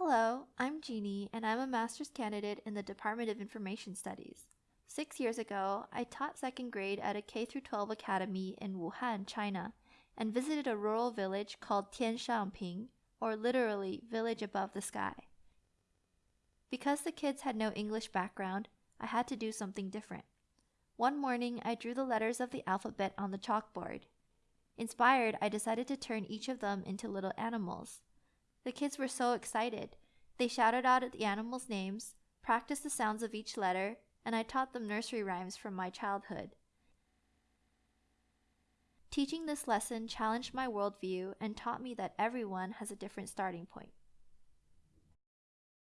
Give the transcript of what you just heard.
Hello, I'm Jeannie, and I'm a master's candidate in the Department of Information Studies. Six years ago, I taught second grade at a K 12 academy in Wuhan, China, and visited a rural village called Tianshangping, or literally Village Above the Sky. Because the kids had no English background, I had to do something different. One morning, I drew the letters of the alphabet on the chalkboard. Inspired, I decided to turn each of them into little animals. The kids were so excited. They shouted out at the animals' names, practiced the sounds of each letter, and I taught them nursery rhymes from my childhood. Teaching this lesson challenged my worldview and taught me that everyone has a different starting point.